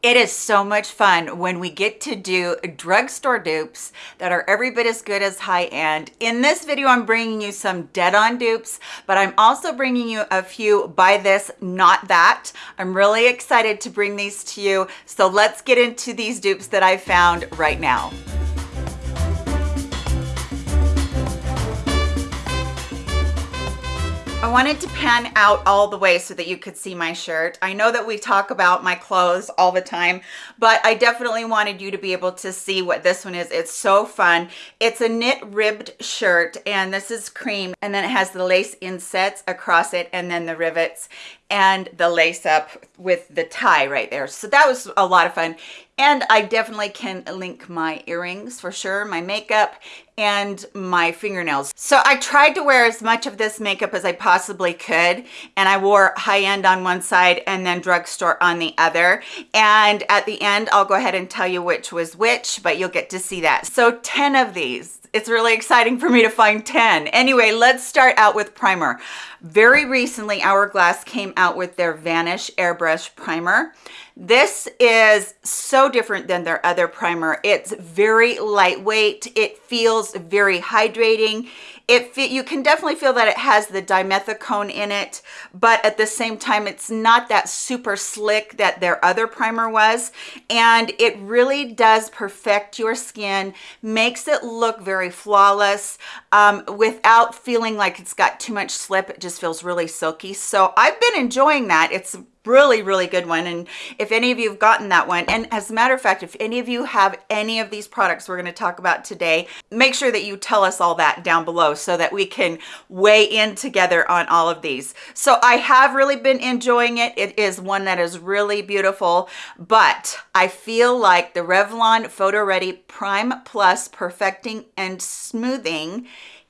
It is so much fun when we get to do drugstore dupes that are every bit as good as high-end. In this video, I'm bringing you some dead-on dupes, but I'm also bringing you a few buy this, not that. I'm really excited to bring these to you. So let's get into these dupes that I found right now. I wanted to pan out all the way so that you could see my shirt. I know that we talk about my clothes all the time, but I definitely wanted you to be able to see what this one is. It's so fun. It's a knit ribbed shirt and this is cream and then it has the lace insets across it and then the rivets and the lace up with the tie right there. So that was a lot of fun. And I definitely can link my earrings for sure, my makeup and my fingernails. So I tried to wear as much of this makeup as I possibly could. And I wore high end on one side and then drugstore on the other. And at the end, I'll go ahead and tell you which was which, but you'll get to see that. So 10 of these it's really exciting for me to find 10. Anyway, let's start out with primer. Very recently, Hourglass came out with their Vanish Airbrush Primer. This is so different than their other primer. It's very lightweight. It feels very hydrating it you can definitely feel that it has the dimethicone in it but at the same time it's not that super slick that their other primer was and it really does perfect your skin makes it look very flawless um, without feeling like it's got too much slip. It just feels really silky. So i've been enjoying that. It's really really good one and if any of you have gotten that one and as a matter of fact if any of you have any of these products we're going to talk about today make sure that you tell us all that down below so that we can weigh in together on all of these. So i have really been enjoying it. It is one that is really beautiful but i feel like the revlon photo ready prime plus perfecting and smoothing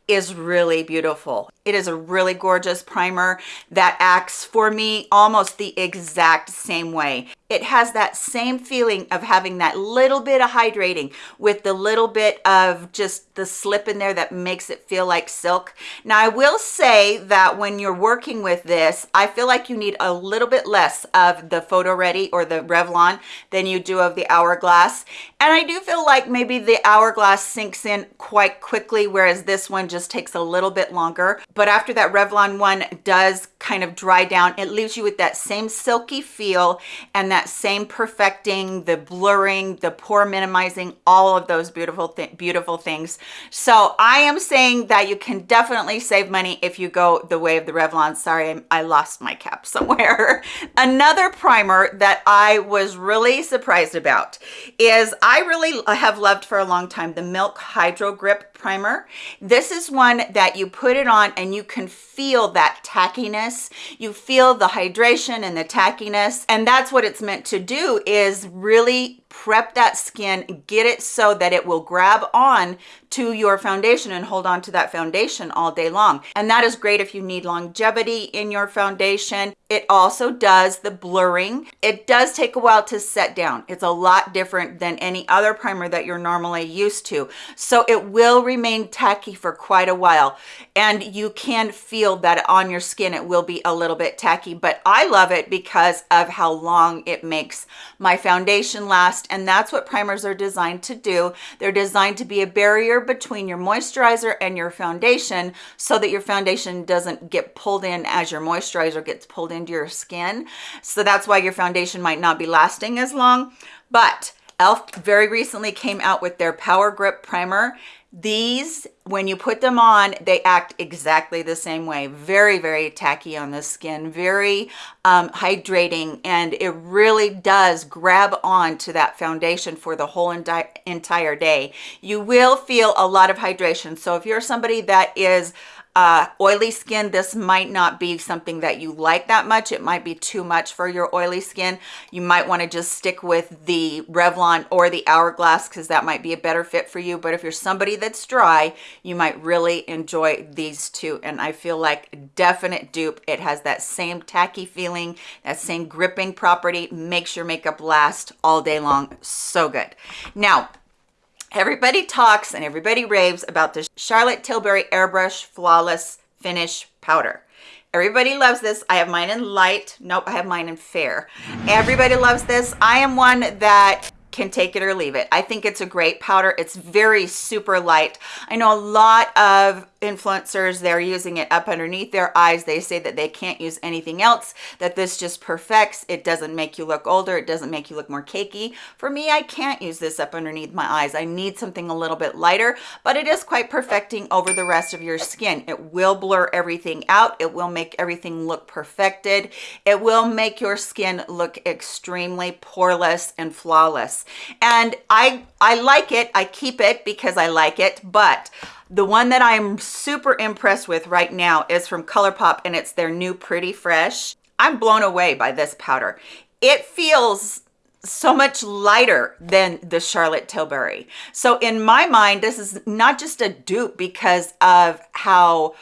is really beautiful. It is a really gorgeous primer that acts for me almost the exact same way it has that same feeling of having that little bit of hydrating with the little bit of just the slip in there that makes it feel like silk. Now, I will say that when you're working with this, I feel like you need a little bit less of the Photo Ready or the Revlon than you do of the Hourglass. And I do feel like maybe the Hourglass sinks in quite quickly, whereas this one just takes a little bit longer. But after that Revlon one does kind of dry down, it leaves you with that same silky feel and that that same perfecting, the blurring, the pore minimizing, all of those beautiful, th beautiful things. So I am saying that you can definitely save money if you go the way of the Revlon. Sorry, I lost my cap somewhere. Another primer that I was really surprised about is I really have loved for a long time the Milk Hydro Grip primer. This is one that you put it on and you can feel that tackiness. You feel the hydration and the tackiness. And that's what it's meant to do is really prep that skin, get it so that it will grab on to your foundation and hold on to that foundation all day long. And that is great if you need longevity in your foundation. It also does the blurring. It does take a while to set down. It's a lot different than any other primer that you're normally used to. So it will remain tacky for quite a while. And you can feel that on your skin, it will be a little bit tacky, but I love it because of how long it makes my foundation last and that's what primers are designed to do. They're designed to be a barrier between your moisturizer and your foundation so that your foundation doesn't get pulled in as your moisturizer gets pulled into your skin. So that's why your foundation might not be lasting as long. But e.l.f. very recently came out with their Power Grip Primer these when you put them on they act exactly the same way. Very very tacky on the skin very um, hydrating and it really does grab on to that foundation for the whole entire day. You will feel a lot of hydration. So if you're somebody that is uh, oily skin, this might not be something that you like that much. It might be too much for your oily skin. You might want to just stick with the Revlon or the Hourglass because that might be a better fit for you. But if you're somebody that's dry, you might really enjoy these two. And I feel like definite dupe. It has that same tacky feeling, that same gripping property, makes your makeup last all day long. So good. Now, Everybody talks and everybody raves about the Charlotte Tilbury Airbrush Flawless Finish Powder. Everybody loves this. I have mine in light. Nope, I have mine in fair. Everybody loves this. I am one that can take it or leave it. I think it's a great powder. It's very super light. I know a lot of influencers they're using it up underneath their eyes. They say that they can't use anything else that this just perfects. It doesn't make you look older. It doesn't make you look more cakey. For me i can't use this up underneath my eyes. I need something a little bit lighter but it is quite perfecting over the rest of your skin. It will blur everything out. It will make everything look perfected. It will make your skin look extremely poreless and flawless. And i i like it. I keep it because i like it but the one that I'm super impressed with right now is from ColourPop and it's their new Pretty Fresh. I'm blown away by this powder. It feels so much lighter than the Charlotte Tilbury. So in my mind, this is not just a dupe because of how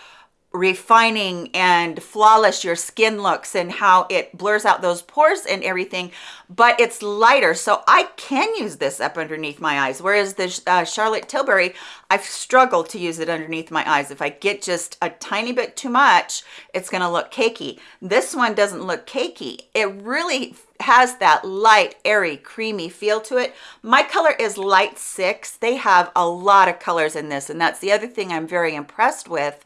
refining and flawless your skin looks and how it blurs out those pores and everything but it's lighter. So i can use this up underneath my eyes whereas the uh, charlotte tilbury i've struggled to use it underneath my eyes. If i get just a tiny bit too much it's going to look cakey. This one doesn't look cakey. It really has that light airy creamy feel to it. My color is light six. They have a lot of colors in this and that's the other thing i'm very impressed with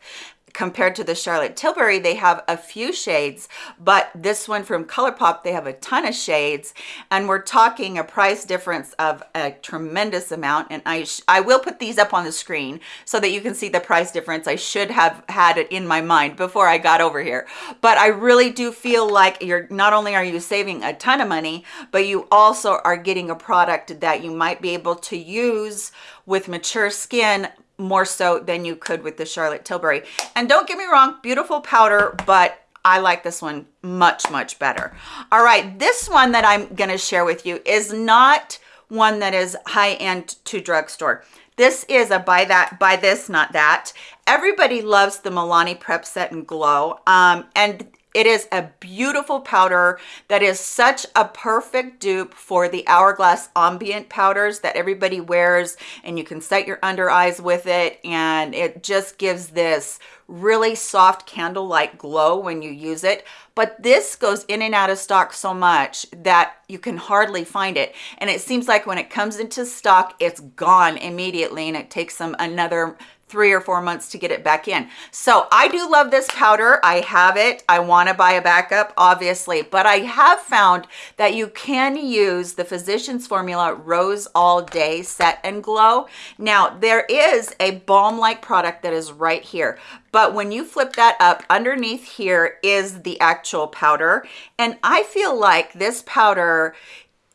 compared to the Charlotte Tilbury, they have a few shades, but this one from ColourPop, they have a ton of shades, and we're talking a price difference of a tremendous amount, and I, I will put these up on the screen so that you can see the price difference. I should have had it in my mind before I got over here, but I really do feel like you're not only are you saving a ton of money, but you also are getting a product that you might be able to use with mature skin more so than you could with the Charlotte Tilbury. And don't get me wrong, beautiful powder, but I like this one much, much better. All right, this one that I'm gonna share with you is not one that is high-end to drugstore. This is a buy that, buy this, not that. Everybody loves the Milani Prep Set and Glow. Um, and it is a beautiful powder that is such a perfect dupe for the Hourglass Ambient powders that everybody wears and you can set your under eyes with it and it just gives this really soft candlelight glow when you use it. But this goes in and out of stock so much that you can hardly find it. And it seems like when it comes into stock it's gone immediately and it takes them another three or four months to get it back in. So I do love this powder. I have it. I want to buy a backup, obviously, but I have found that you can use the Physicians Formula Rose All Day Set and Glow. Now, there is a balm-like product that is right here, but when you flip that up underneath here is the actual powder and i feel like this powder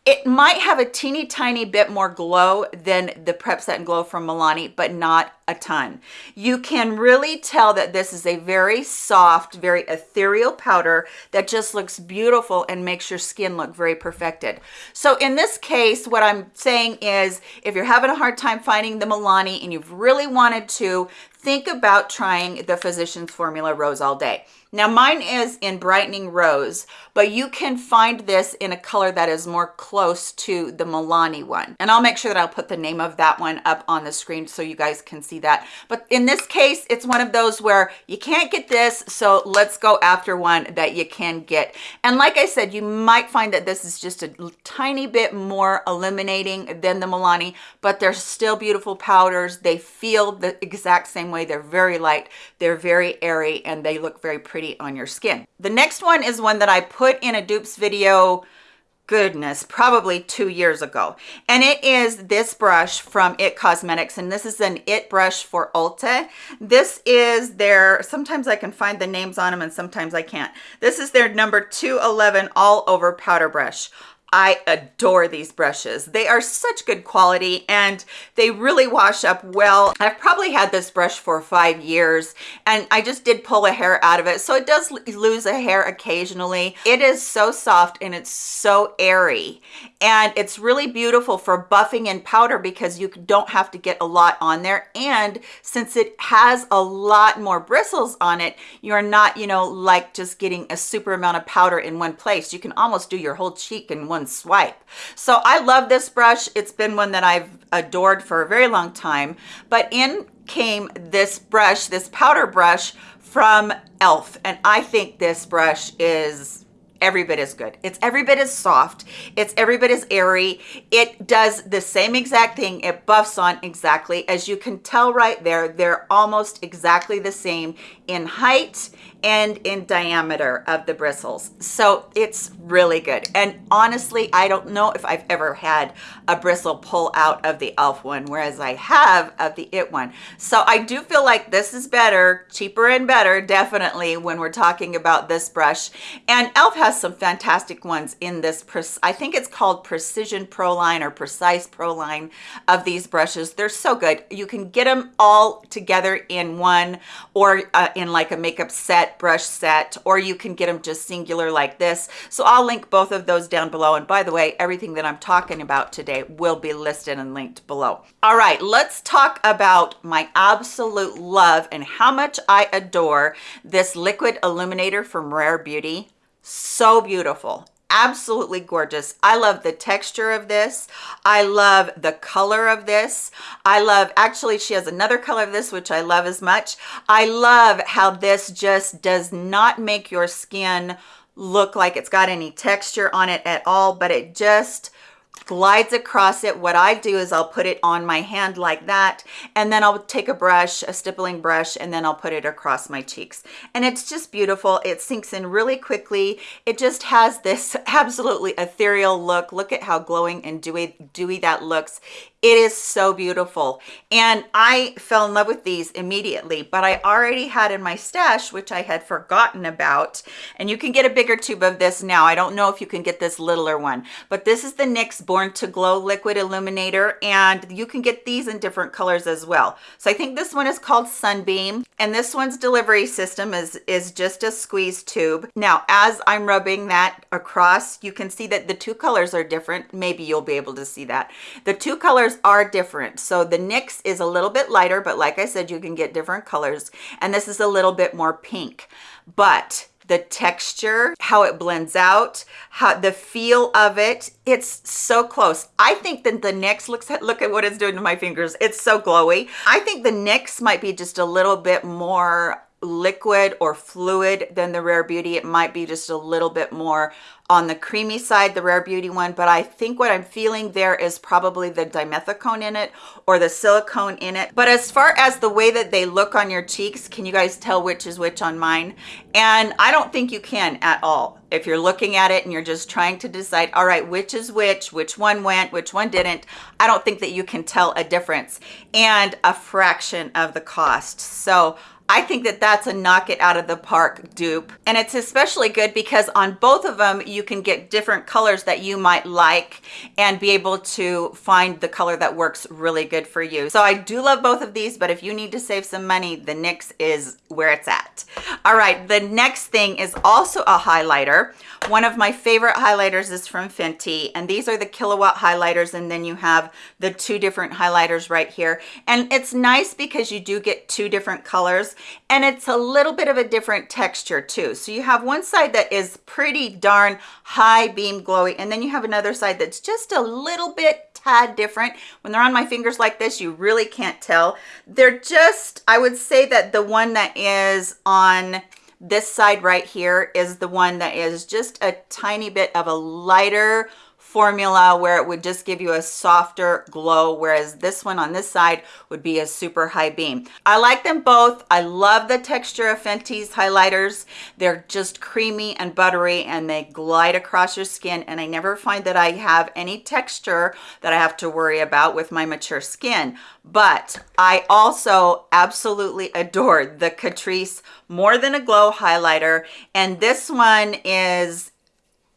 it might have a teeny tiny bit more glow than the Prep Set and Glow from Milani, but not a ton. You can really tell that this is a very soft, very ethereal powder that just looks beautiful and makes your skin look very perfected. So in this case, what I'm saying is if you're having a hard time finding the Milani and you've really wanted to, think about trying the Physicians Formula Rose All Day. Now mine is in Brightening Rose, but you can find this in a color that is more close to the Milani one. And I'll make sure that I'll put the name of that one up on the screen so you guys can see that. But in this case, it's one of those where you can't get this, so let's go after one that you can get. And like I said, you might find that this is just a tiny bit more illuminating than the Milani, but they're still beautiful powders. They feel the exact same way. They're very light, they're very airy, and they look very pretty pretty on your skin. The next one is one that I put in a dupes video goodness probably two years ago. And it is this brush from it cosmetics and this is an it brush for ulta. This is their sometimes i can find the names on them and sometimes i can't. This is their number 211 all over powder brush I adore these brushes. They are such good quality and they really wash up well. I've probably had this brush for five years and I just did pull a hair out of it. So it does lose a hair occasionally. It is so soft and it's so airy and it's really beautiful for buffing and powder because you don't have to get a lot on there. And since it has a lot more bristles on it, you're not, you know, like just getting a super amount of powder in one place. You can almost do your whole cheek in one swipe. So I love this brush. It's been one that I've adored for a very long time, but in came this brush, this powder brush from e.l.f. and I think this brush is every bit as good. It's every bit as soft. It's every bit as airy. It does the same exact thing. It buffs on exactly. As you can tell right there, they're almost exactly the same in height and in diameter of the bristles. So it's really good. And honestly, I don't know if I've ever had a bristle pull out of the e.l.f. one, whereas I have of the IT one. So I do feel like this is better, cheaper and better, definitely, when we're talking about this brush. And e.l.f. has some fantastic ones in this, I think it's called Precision Pro Line or Precise Pro Line of these brushes. They're so good. You can get them all together in one or uh, in like a makeup set, brush set, or you can get them just singular like this. So I'll link both of those down below. And by the way, everything that I'm talking about today will be listed and linked below. All right, let's talk about my absolute love and how much I adore this liquid illuminator from Rare Beauty. So beautiful absolutely gorgeous. I love the texture of this. I love the color of this. I love, actually, she has another color of this, which I love as much. I love how this just does not make your skin look like it's got any texture on it at all, but it just glides across it. What I do is I'll put it on my hand like that, and then I'll take a brush, a stippling brush, and then I'll put it across my cheeks. And it's just beautiful. It sinks in really quickly. It just has this absolutely ethereal look. Look at how glowing and dewy, dewy that looks. It is so beautiful. And I fell in love with these immediately, but I already had in my stash, which I had forgotten about. And you can get a bigger tube of this now. I don't know if you can get this littler one, but this is the NYX Born to Glow Liquid Illuminator. And you can get these in different colors as well. So I think this one is called Sunbeam. And this one's delivery system is, is just a squeeze tube. Now, as I'm rubbing that across, you can see that the two colors are different. Maybe you'll be able to see that. The two colors colors are different. So the NYX is a little bit lighter, but like I said, you can get different colors. And this is a little bit more pink. But the texture, how it blends out, how the feel of it, it's so close. I think that the NYX, looks at, look at what it's doing to my fingers. It's so glowy. I think the NYX might be just a little bit more liquid or fluid than the Rare Beauty. It might be just a little bit more on the creamy side, the Rare Beauty one, but I think what I'm feeling there is probably the dimethicone in it or the silicone in it. But as far as the way that they look on your cheeks, can you guys tell which is which on mine? And I don't think you can at all. If you're looking at it and you're just trying to decide, all right, which is which, which one went, which one didn't, I don't think that you can tell a difference and a fraction of the cost. So I think that that's a knock it out of the park dupe. And it's especially good because on both of them, you can get different colors that you might like and be able to find the color that works really good for you. So I do love both of these, but if you need to save some money, the NYX is where it's at. All right, the next thing is also a highlighter. One of my favorite highlighters is from Fenty, and these are the Killawatt highlighters, and then you have the two different highlighters right here. And it's nice because you do get two different colors and it's a little bit of a different texture too. So you have one side that is pretty darn high beam glowy and then you have another side that's just a little bit tad different. When they're on my fingers like this, you really can't tell. They're just, I would say that the one that is on this side right here is the one that is just a tiny bit of a lighter formula where it would just give you a softer glow whereas this one on this side would be a super high beam. I like them both. I love the texture of fenty's highlighters. They're just creamy and buttery and they glide across your skin and i never find that i have any texture that i have to worry about with my mature skin. But i also absolutely adore the catrice more than a glow highlighter and this one is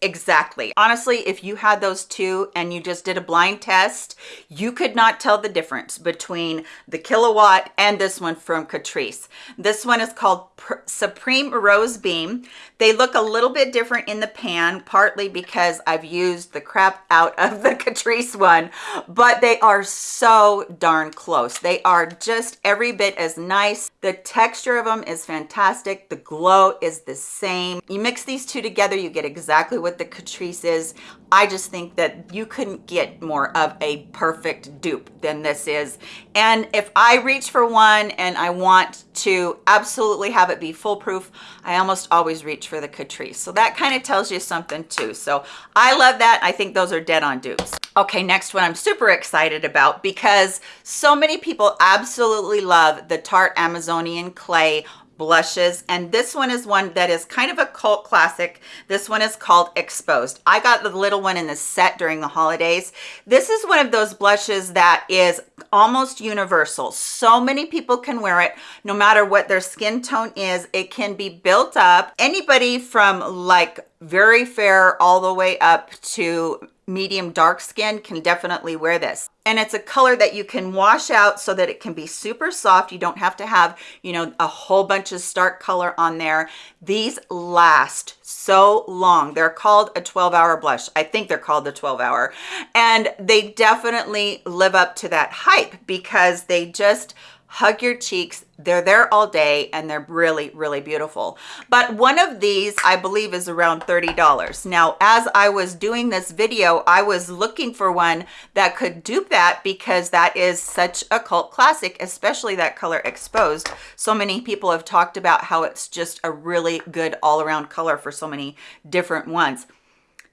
Exactly. Honestly, if you had those two and you just did a blind test, you could not tell the difference between the Killawatt and this one from Catrice. This one is called Supreme Rose Beam. They look a little bit different in the pan, partly because I've used the crap out of the Catrice one, but they are so darn close. They are just every bit as nice. The texture of them is fantastic. The glow is the same. You mix these two together, you get exactly what the Catrice is I just think that you couldn't get more of a perfect dupe than this is. And if I reach for one and I want to absolutely have it be foolproof, I almost always reach for the Catrice. So that kind of tells you something too. So I love that. I think those are dead on dupes. Okay, next one I'm super excited about because so many people absolutely love the Tarte Amazonian Clay blushes and this one is one that is kind of a cult classic. This one is called exposed. I got the little one in the set during the holidays. This is one of those blushes that is almost universal. So many people can wear it. No matter what their skin tone is it can be built up. Anybody from like very fair all the way up to medium dark skin can definitely wear this. And it's a color that you can wash out so that it can be super soft. You don't have to have you know a whole bunch of stark color on there. These last so long. They're called a 12 hour blush. I think they're called the 12 hour and they definitely live up to that hype because they just hug your cheeks. They're there all day and they're really really beautiful. But one of these i believe is around 30 dollars. Now as i was doing this video i was looking for one that could dupe that because that is such a cult classic especially that color exposed. So many people have talked about how it's just a really good all-around color for so many different ones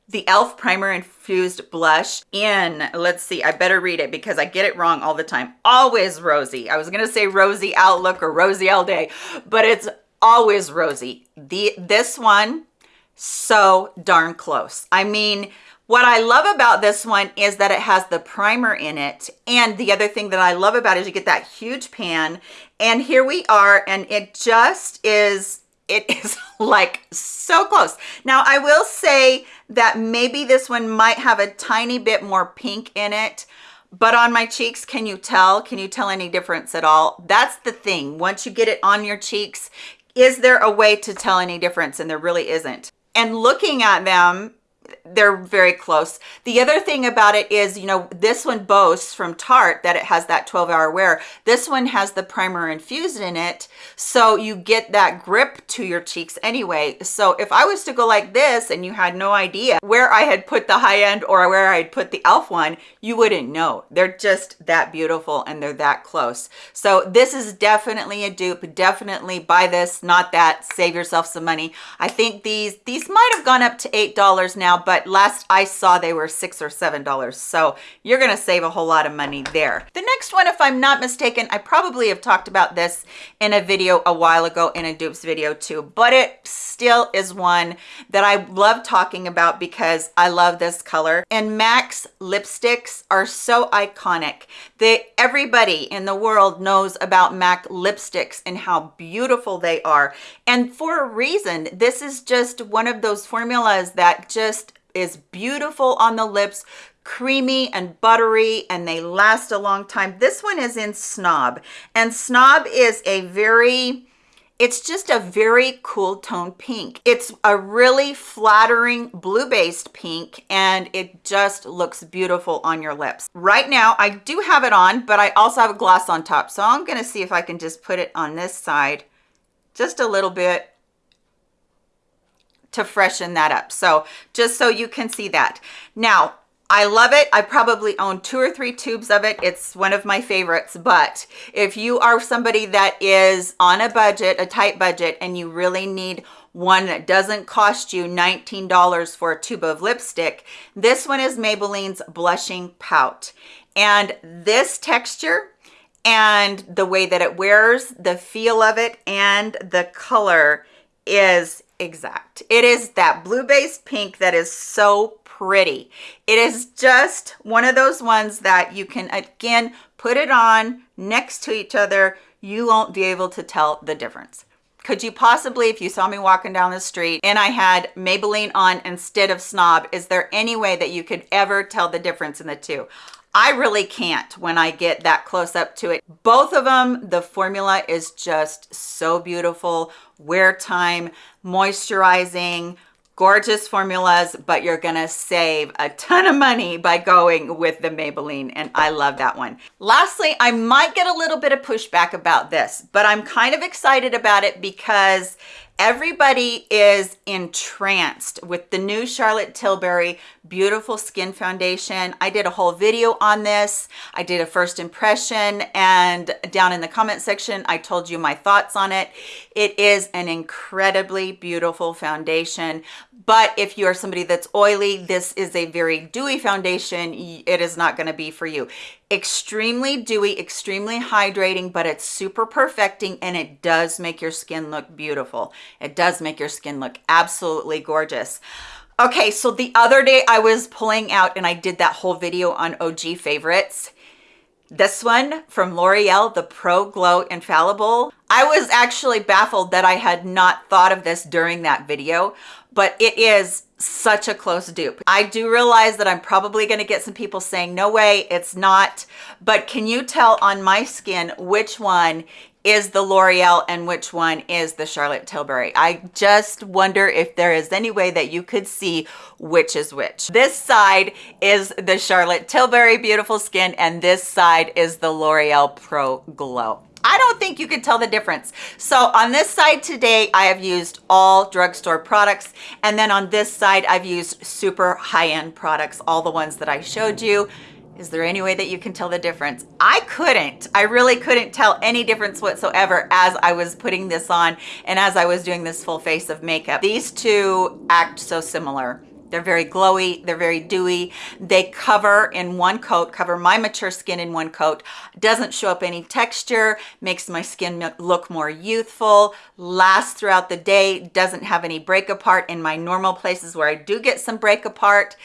the e.l.f. Primer Infused Blush in, let's see, I better read it because I get it wrong all the time. Always Rosy. I was going to say Rosy Outlook or Rosy All Day, but it's always Rosy. The This one, so darn close. I mean, what I love about this one is that it has the primer in it. And the other thing that I love about it is you get that huge pan. And here we are, and it just is it is like so close. Now, I will say that maybe this one might have a tiny bit more pink in it, but on my cheeks, can you tell? Can you tell any difference at all? That's the thing. Once you get it on your cheeks, is there a way to tell any difference? And there really isn't. And looking at them, they're very close. The other thing about it is, you know, this one boasts from Tarte that it has that 12 hour wear. This one has the primer infused in it. So you get that grip to your cheeks anyway. So if I was to go like this and you had no idea where I had put the high end or where I had put the e.l.f. one, you wouldn't know. They're just that beautiful and they're that close. So this is definitely a dupe. Definitely buy this, not that. Save yourself some money. I think these, these might have gone up to $8 now, but last I saw they were six or seven dollars. So you're gonna save a whole lot of money there. The next one, if I'm not mistaken, I probably have talked about this in a video a while ago in a dupes video too, but it still is one that I love talking about because I love this color. And MAC's lipsticks are so iconic. They, everybody in the world knows about MAC lipsticks and how beautiful they are. And for a reason, this is just one of those formulas that just is beautiful on the lips, creamy and buttery, and they last a long time. This one is in Snob, and Snob is a very, it's just a very cool tone pink. It's a really flattering blue-based pink, and it just looks beautiful on your lips. Right now, I do have it on, but I also have a gloss on top, so I'm gonna see if I can just put it on this side just a little bit to freshen that up. So just so you can see that. Now, I love it. I probably own two or three tubes of it. It's one of my favorites. But if you are somebody that is on a budget, a tight budget, and you really need one that doesn't cost you $19 for a tube of lipstick, this one is Maybelline's Blushing Pout. And this texture and the way that it wears, the feel of it, and the color is exact. It is that blue-based pink that is so pretty. It is just one of those ones that you can, again, put it on next to each other. You won't be able to tell the difference. Could you possibly, if you saw me walking down the street and I had Maybelline on instead of Snob, is there any way that you could ever tell the difference in the two? I really can't when I get that close up to it. Both of them, the formula is just so beautiful. Wear time, moisturizing, gorgeous formulas, but you're gonna save a ton of money by going with the Maybelline, and I love that one. Lastly, I might get a little bit of pushback about this, but I'm kind of excited about it because Everybody is entranced with the new Charlotte Tilbury Beautiful Skin Foundation. I did a whole video on this. I did a first impression and down in the comment section, I told you my thoughts on it. It is an incredibly beautiful foundation, but if you are somebody that's oily, this is a very dewy foundation. It is not gonna be for you extremely dewy extremely hydrating but it's super perfecting and it does make your skin look beautiful. It does make your skin look absolutely gorgeous. Okay so the other day i was pulling out and i did that whole video on og favorites. This one from l'oreal the pro glow infallible i was actually baffled that i had not thought of this during that video but it is such a close dupe. I do realize that I'm probably going to get some people saying, no way, it's not. But can you tell on my skin which one is the L'Oreal and which one is the Charlotte Tilbury. I just wonder if there is any way that you could see which is which. This side is the Charlotte Tilbury Beautiful Skin and this side is the L'Oreal Pro Glow. I don't think you could tell the difference. So on this side today, I have used all drugstore products. And then on this side, I've used super high-end products, all the ones that I showed you. Is there any way that you can tell the difference? I couldn't. I really couldn't tell any difference whatsoever as I was putting this on and as I was doing this full face of makeup. These two act so similar. They're very glowy, they're very dewy. They cover in one coat, cover my mature skin in one coat. Doesn't show up any texture, makes my skin look more youthful, lasts throughout the day, doesn't have any break apart in my normal places where I do get some break apart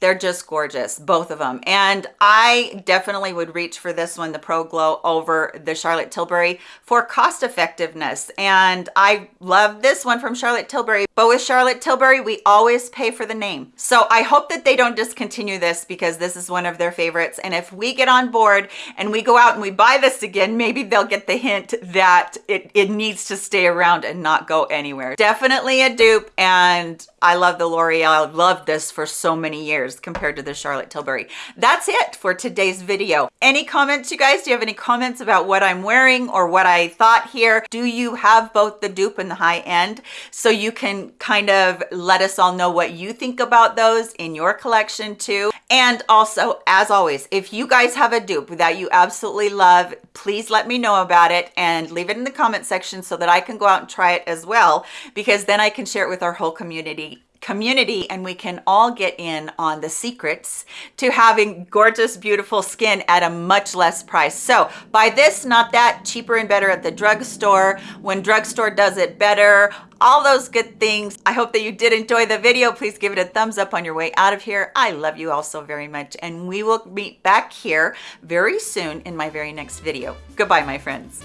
they're just gorgeous both of them and i definitely would reach for this one the pro glow over the charlotte tilbury for cost effectiveness. And i love this one from charlotte tilbury. But with charlotte tilbury we always pay for the name. So i hope that they don't discontinue this because this is one of their favorites. And if we get on board and we go out and we buy this again maybe they'll get the hint that it, it needs to stay around and not go anywhere. Definitely a dupe. And i love the l'oreal I've loved this for so many years compared to the Charlotte Tilbury. That's it for today's video. Any comments, you guys? Do you have any comments about what I'm wearing or what I thought here? Do you have both the dupe and the high end? So you can kind of let us all know what you think about those in your collection too. And also, as always, if you guys have a dupe that you absolutely love, please let me know about it and leave it in the comment section so that I can go out and try it as well, because then I can share it with our whole community community and we can all get in on the secrets to having gorgeous beautiful skin at a much less price. So buy this not that cheaper and better at the drugstore. When drugstore does it better all those good things. I hope that you did enjoy the video. Please give it a thumbs up on your way out of here. I love you all so very much and we will meet back here very soon in my very next video. Goodbye my friends